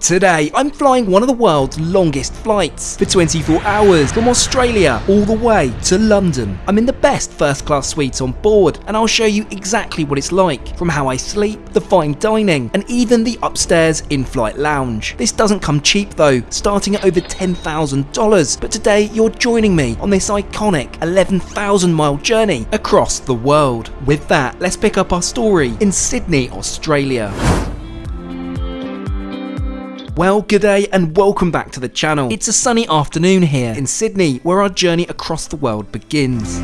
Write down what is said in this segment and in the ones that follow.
Today, I'm flying one of the world's longest flights for 24 hours from Australia all the way to London. I'm in the best first class suite on board and I'll show you exactly what it's like from how I sleep, the fine dining and even the upstairs in-flight lounge. This doesn't come cheap though, starting at over $10,000 but today you're joining me on this iconic 11,000 mile journey across the world. With that, let's pick up our story in Sydney, Australia. Well, good day and welcome back to the channel. It's a sunny afternoon here in Sydney, where our journey across the world begins.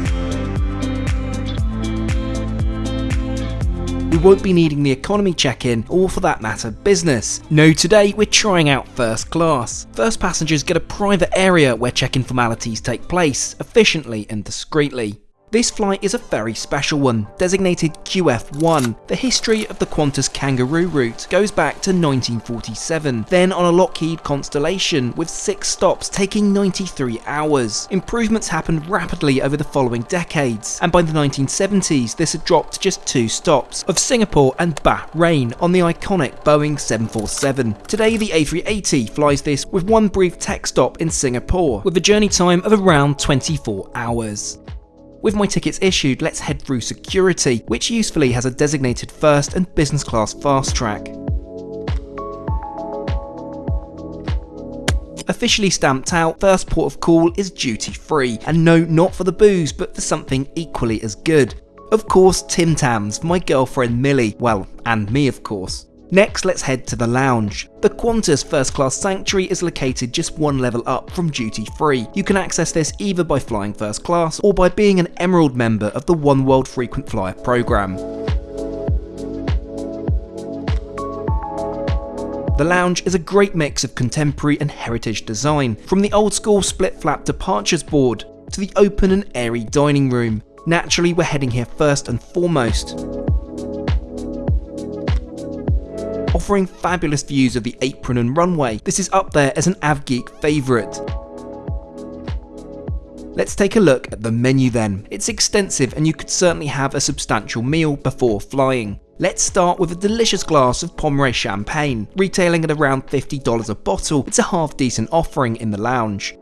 We won't be needing the economy check-in, or for that matter, business. No, today we're trying out first class. First passengers get a private area where check-in formalities take place, efficiently and discreetly. This flight is a very special one, designated QF1. The history of the Qantas Kangaroo route goes back to 1947, then on a Lockheed Constellation with 6 stops taking 93 hours. Improvements happened rapidly over the following decades, and by the 1970s this had dropped to just 2 stops, of Singapore and Bahrain on the iconic Boeing 747. Today the A380 flies this with one brief tech stop in Singapore, with a journey time of around 24 hours. With my tickets issued, let's head through security, which usefully has a designated first and business class fast track. Officially stamped out, first port of call is duty free, and no, not for the booze, but for something equally as good. Of course, Tim Tams, my girlfriend Millie, well, and me of course. Next, let's head to the lounge. The Qantas First Class Sanctuary is located just one level up from duty free. You can access this either by flying first class or by being an Emerald member of the One World Frequent Flyer program. The lounge is a great mix of contemporary and heritage design, from the old school split flap departures board to the open and airy dining room. Naturally, we're heading here first and foremost. Offering fabulous views of the apron and runway. This is up there as an AvGeek favourite. Let's take a look at the menu then. It's extensive and you could certainly have a substantial meal before flying. Let's start with a delicious glass of Pommery champagne. Retailing at around $50 a bottle, it's a half decent offering in the lounge.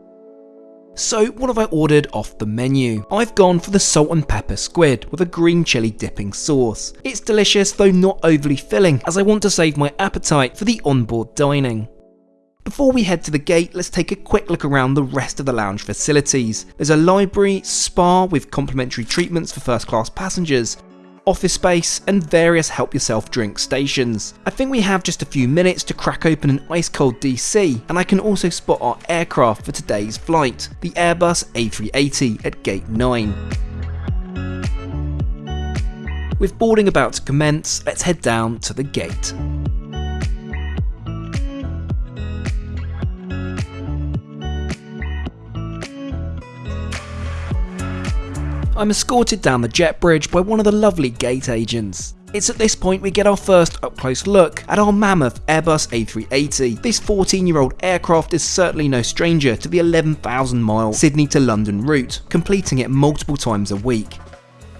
So what have I ordered off the menu? I've gone for the salt and pepper squid with a green chili dipping sauce. It's delicious though not overly filling as I want to save my appetite for the onboard dining. Before we head to the gate, let's take a quick look around the rest of the lounge facilities. There's a library, spa with complimentary treatments for first class passengers, office space, and various help yourself drink stations. I think we have just a few minutes to crack open an ice cold DC, and I can also spot our aircraft for today's flight, the Airbus A380 at gate 9. With boarding about to commence, let's head down to the gate. I'm escorted down the jet bridge by one of the lovely gate agents. It's at this point we get our first up close look at our mammoth Airbus A380. This 14 year old aircraft is certainly no stranger to the 11,000 mile Sydney to London route, completing it multiple times a week.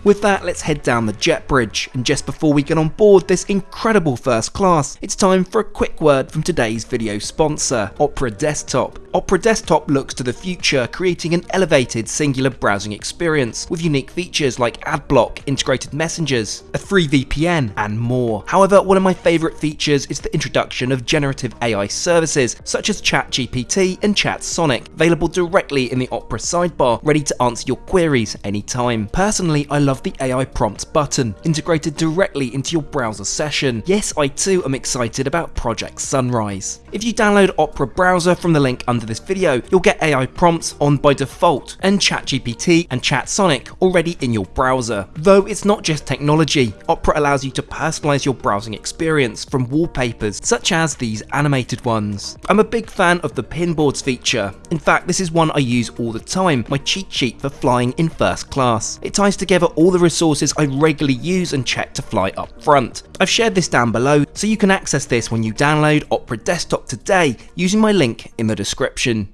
With that, let's head down the jet bridge, and just before we get on board this incredible first class, it's time for a quick word from today's video sponsor, Opera Desktop. Opera Desktop looks to the future, creating an elevated singular browsing experience with unique features like AdBlock, integrated messengers, a free VPN, and more. However, one of my favourite features is the introduction of generative AI services such as ChatGPT and ChatSonic, available directly in the Opera sidebar, ready to answer your queries anytime. Personally, I love the AI prompts button, integrated directly into your browser session. Yes, I too am excited about Project Sunrise. If you download Opera Browser from the link under this video, you'll get AI prompts on by default, and ChatGPT and ChatSonic already in your browser. Though it's not just technology, Opera allows you to personalize your browsing experience from wallpapers, such as these animated ones. I'm a big fan of the pinboards feature. In fact, this is one I use all the time, my cheat sheet for flying in first class. It ties together all the resources I regularly use and check to fly up front. I've shared this down below, so you can access this when you download Opera Desktop today using my link in the description.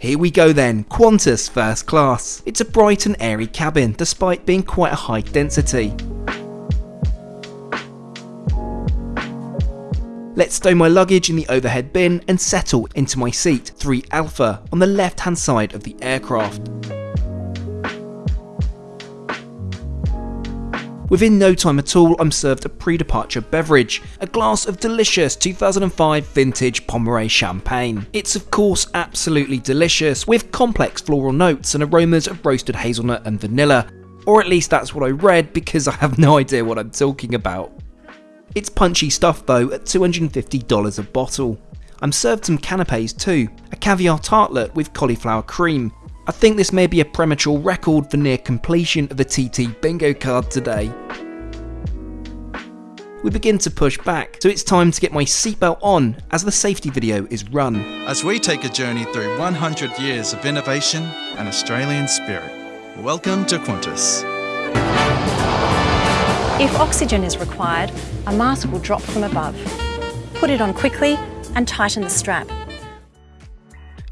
Here we go then, Qantas First Class. It's a bright and airy cabin, despite being quite a high density. Let's stow my luggage in the overhead bin and settle into my seat 3 Alpha on the left hand side of the aircraft. Within no time at all, I'm served a pre-departure beverage, a glass of delicious 2005 vintage Pommery champagne. It's of course absolutely delicious, with complex floral notes and aromas of roasted hazelnut and vanilla, or at least that's what I read because I have no idea what I'm talking about. It's punchy stuff though at $250 a bottle. I'm served some canapes too, a caviar tartlet with cauliflower cream, I think this may be a premature record for near completion of the TT bingo card today. We begin to push back, so it's time to get my seatbelt on as the safety video is run. As we take a journey through 100 years of innovation and Australian spirit, welcome to Qantas. If oxygen is required, a mask will drop from above. Put it on quickly and tighten the strap.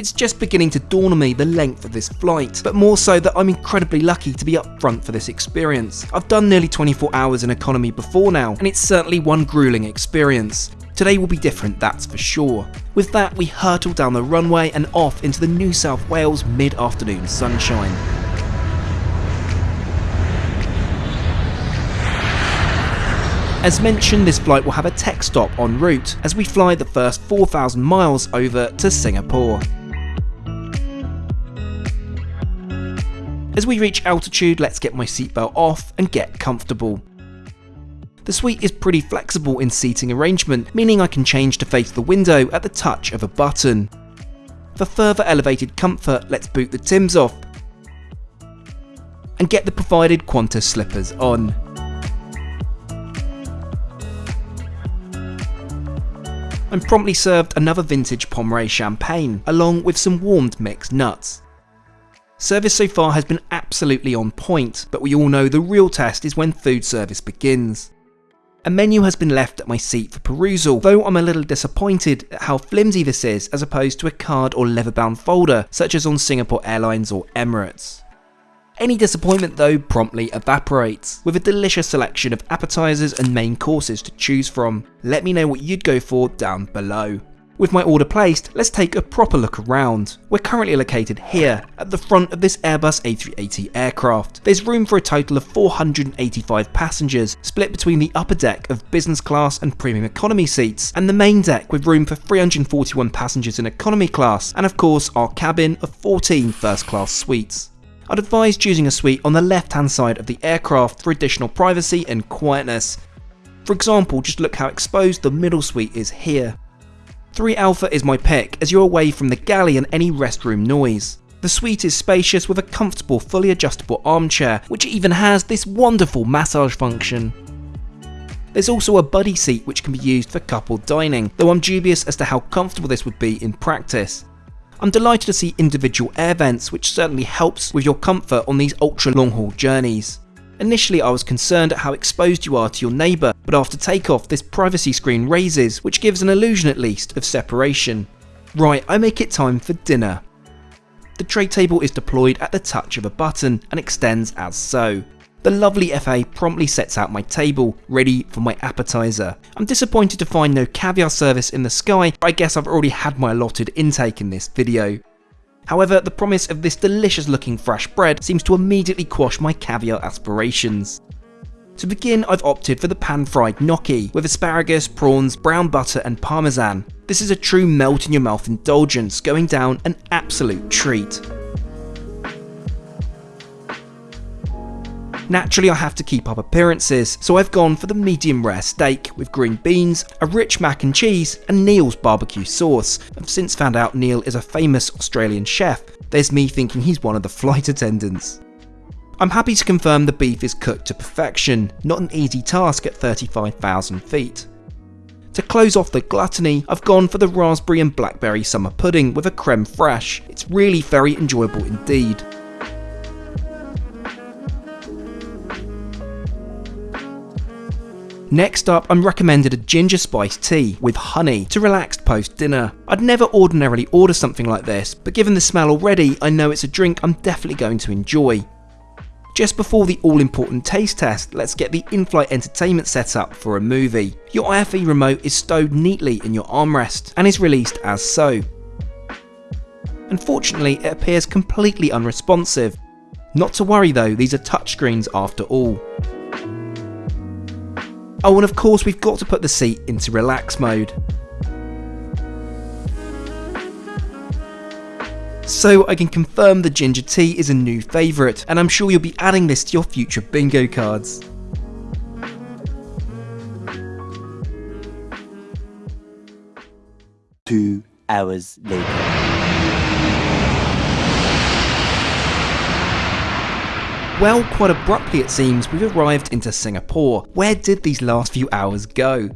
It's just beginning to dawn on me the length of this flight, but more so that I'm incredibly lucky to be up front for this experience. I've done nearly 24 hours in economy before now, and it's certainly one grueling experience. Today will be different, that's for sure. With that, we hurtle down the runway and off into the New South Wales mid-afternoon sunshine. As mentioned, this flight will have a tech stop en route as we fly the first 4,000 miles over to Singapore. As we reach altitude, let's get my seatbelt off and get comfortable. The suite is pretty flexible in seating arrangement, meaning I can change to face the window at the touch of a button. For further elevated comfort, let's boot the Tims off and get the provided Qantas slippers on. I'm promptly served another vintage Pommery champagne, along with some warmed mixed nuts. Service so far has been absolutely on point, but we all know the real test is when food service begins. A menu has been left at my seat for perusal, though I'm a little disappointed at how flimsy this is as opposed to a card or leather bound folder such as on Singapore Airlines or Emirates. Any disappointment though promptly evaporates, with a delicious selection of appetizers and main courses to choose from. Let me know what you'd go for down below. With my order placed, let's take a proper look around. We're currently located here, at the front of this Airbus A380 aircraft. There's room for a total of 485 passengers, split between the upper deck of business class and premium economy seats, and the main deck with room for 341 passengers in economy class, and of course our cabin of 14 first class suites. I'd advise choosing a suite on the left hand side of the aircraft for additional privacy and quietness. For example, just look how exposed the middle suite is here. 3 Alpha is my pick as you're away from the galley and any restroom noise. The suite is spacious with a comfortable fully adjustable armchair which even has this wonderful massage function. There's also a buddy seat which can be used for couple dining, though I'm dubious as to how comfortable this would be in practice. I'm delighted to see individual air vents which certainly helps with your comfort on these ultra long haul journeys. Initially I was concerned at how exposed you are to your neighbour, but after takeoff this privacy screen raises, which gives an illusion at least of separation. Right, I make it time for dinner. The tray table is deployed at the touch of a button and extends as so. The lovely FA promptly sets out my table, ready for my appetizer. I'm disappointed to find no caviar service in the sky, but I guess I've already had my allotted intake in this video. However, the promise of this delicious looking fresh bread seems to immediately quash my caviar aspirations. To begin, I've opted for the pan-fried gnocchi, with asparagus, prawns, brown butter and parmesan. This is a true melt in your mouth indulgence, going down an absolute treat. Naturally I have to keep up appearances, so I've gone for the medium rare steak with green beans, a rich mac and cheese and Neil's barbecue sauce. I've since found out Neil is a famous Australian chef, there's me thinking he's one of the flight attendants. I'm happy to confirm the beef is cooked to perfection, not an easy task at 35,000 feet. To close off the gluttony, I've gone for the raspberry and blackberry summer pudding with a creme fraiche. It's really very enjoyable indeed. Next up, I'm recommended a ginger spice tea with honey to relax post dinner. I'd never ordinarily order something like this, but given the smell already, I know it's a drink I'm definitely going to enjoy. Just before the all important taste test, let's get the in-flight entertainment set up for a movie. Your IFE remote is stowed neatly in your armrest and is released as so. Unfortunately, it appears completely unresponsive. Not to worry though, these are touchscreens after all. Oh, and of course we've got to put the seat into relax mode. So I can confirm the ginger tea is a new favourite, and I'm sure you'll be adding this to your future bingo cards. Two hours later. Well, quite abruptly it seems, we've arrived into Singapore. Where did these last few hours go?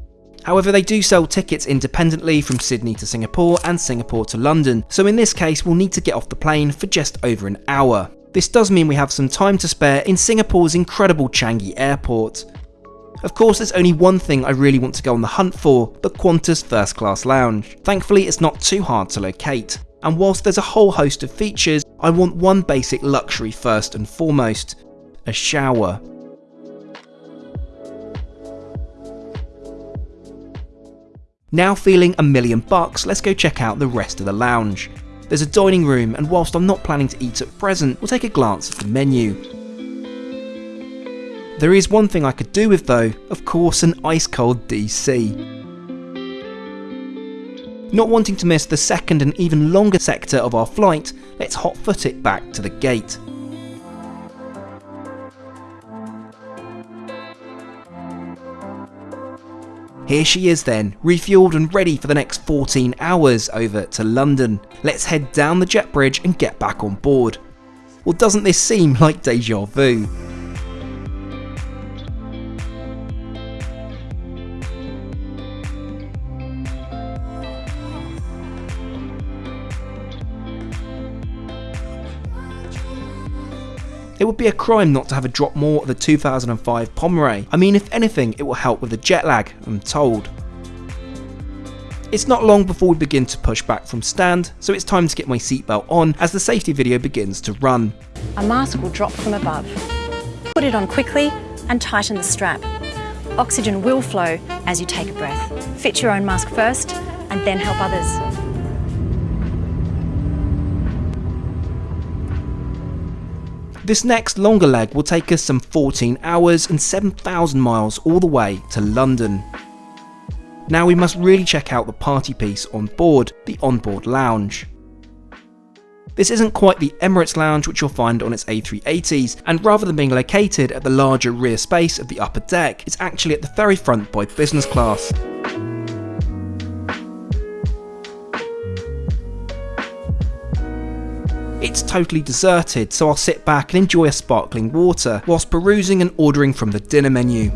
However, they do sell tickets independently from Sydney to Singapore and Singapore to London, so in this case we'll need to get off the plane for just over an hour. This does mean we have some time to spare in Singapore's incredible Changi airport. Of course, there's only one thing I really want to go on the hunt for, the Qantas First Class Lounge. Thankfully, it's not too hard to locate. And whilst there's a whole host of features, I want one basic luxury first and foremost, a shower. Now feeling a million bucks, let's go check out the rest of the lounge. There's a dining room, and whilst I'm not planning to eat at present, we'll take a glance at the menu. There is one thing I could do with though, of course an ice cold DC. Not wanting to miss the second and even longer sector of our flight, let's hot foot it back to the gate. Here she is then, refueled and ready for the next 14 hours over to London. Let's head down the jet bridge and get back on board. Well doesn't this seem like deja vu? It would be a crime not to have a drop more of the 2005 Pommery. I mean, if anything, it will help with the jet lag, I'm told. It's not long before we begin to push back from stand, so it's time to get my seatbelt on as the safety video begins to run. A mask will drop from above. Put it on quickly and tighten the strap. Oxygen will flow as you take a breath. Fit your own mask first and then help others. This next longer leg will take us some 14 hours and 7,000 miles all the way to London. Now we must really check out the party piece on board, the onboard lounge. This isn't quite the Emirates lounge which you'll find on its A380s, and rather than being located at the larger rear space of the upper deck, it's actually at the very front by business class. It's totally deserted, so I'll sit back and enjoy a sparkling water whilst perusing and ordering from the dinner menu.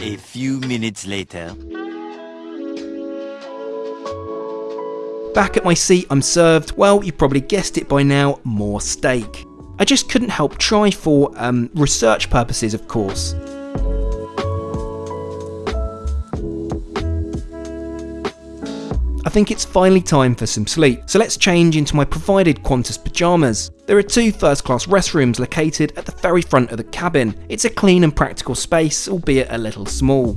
A few minutes later. Back at my seat, I'm served, well, you probably guessed it by now, more steak. I just couldn't help try for um, research purposes, of course. Think it's finally time for some sleep, so let's change into my provided Qantas pyjamas. There are two first class restrooms located at the very front of the cabin. It's a clean and practical space, albeit a little small.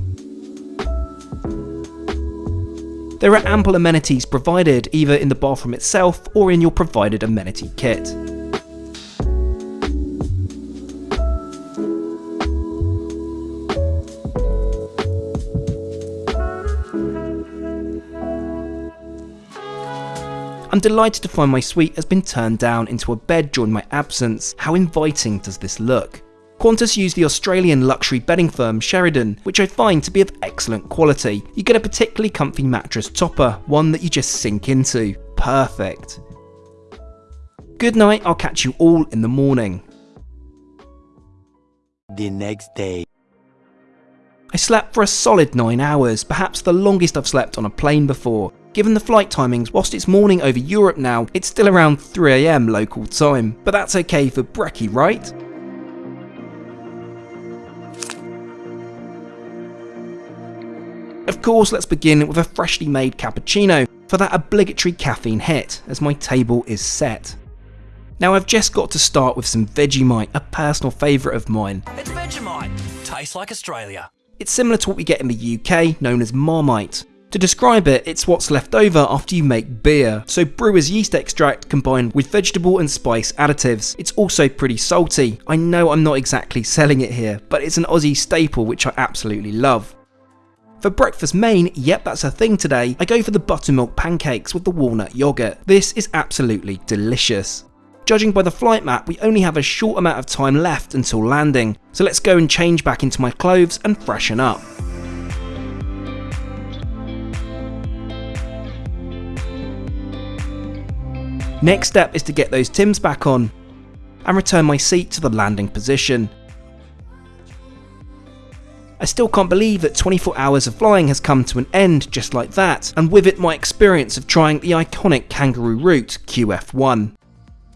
There are ample amenities provided either in the bathroom itself or in your provided amenity kit. I'm delighted to find my suite has been turned down into a bed during my absence. How inviting does this look? Qantas use the Australian luxury bedding firm Sheridan, which I find to be of excellent quality. You get a particularly comfy mattress topper, one that you just sink into. Perfect. Good night, I'll catch you all in the morning. The next day. I slept for a solid 9 hours, perhaps the longest I've slept on a plane before. Given the flight timings, whilst it's morning over Europe now, it's still around 3am local time. But that's okay for brekkie, right? Of course, let's begin with a freshly made cappuccino for that obligatory caffeine hit, as my table is set. Now I've just got to start with some Vegemite, a personal favourite of mine. It's Vegemite. Tastes like Australia. It's similar to what we get in the UK, known as Marmite. To describe it, it's what's left over after you make beer. So brewer's yeast extract combined with vegetable and spice additives. It's also pretty salty. I know I'm not exactly selling it here, but it's an Aussie staple which I absolutely love. For breakfast main, yep that's a thing today, I go for the buttermilk pancakes with the walnut yogurt. This is absolutely delicious. Judging by the flight map, we only have a short amount of time left until landing, so let's go and change back into my clothes and freshen up. Next step is to get those Tims back on and return my seat to the landing position. I still can't believe that 24 hours of flying has come to an end just like that, and with it my experience of trying the iconic kangaroo route QF1.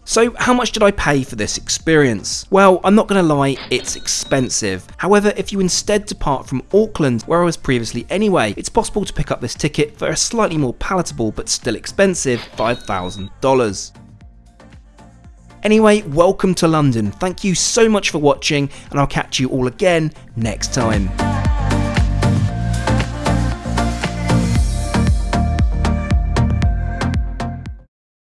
So how much did I pay for this experience? Well, I'm not going to lie, it's expensive. However, if you instead depart from Auckland, where I was previously anyway, it's possible to pick up this ticket for a slightly more palatable but still expensive $5,000. Anyway, welcome to London. Thank you so much for watching, and I'll catch you all again next time.